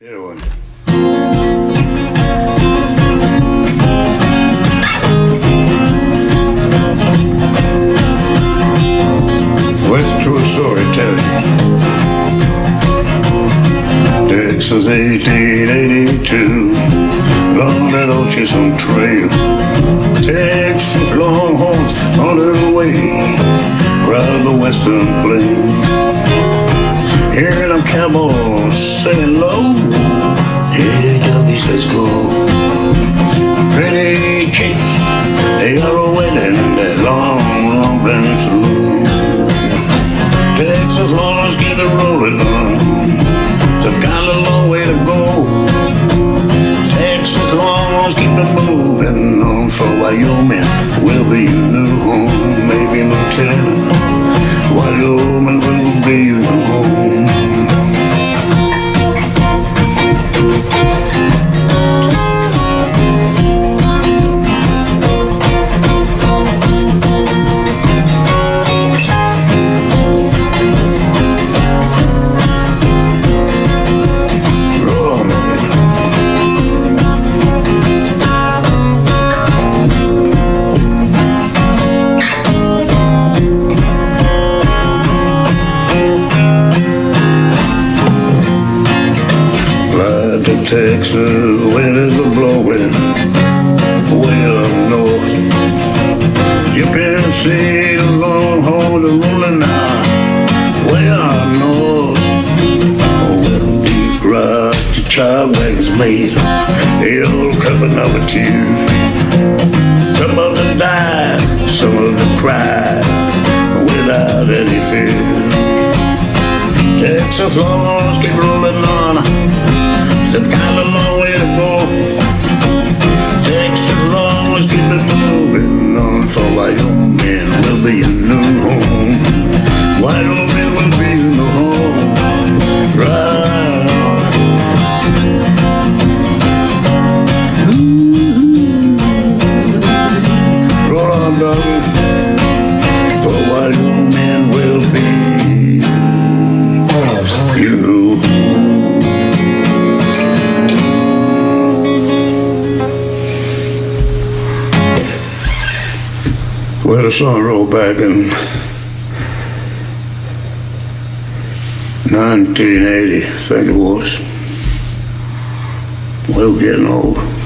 What's true story tell you? Texas 1882, along that Ocean Trail. Texas Longhorns on their way around the western plain. Them cowboys saying low, hey doggies, let's go. Pretty chicks, they are waiting in that long, long dance saloon. Texas Longhorns keep it rolling on. They've got a long way to go. Texas Longhorns keep it moving on for Wyoming. Will be your new home, maybe Montana. Wyoming Texas, winters are blowing way up north. You can see the longhorns are rolling now way up north. Oh, well, deep rock the child wagons made the old cover number two. Some of them died, some of them cried without any fear. Texas Longhorns keep rolling on. They've got a long way to go. Well, the song wrote back in 1980, I think it was. We were getting old.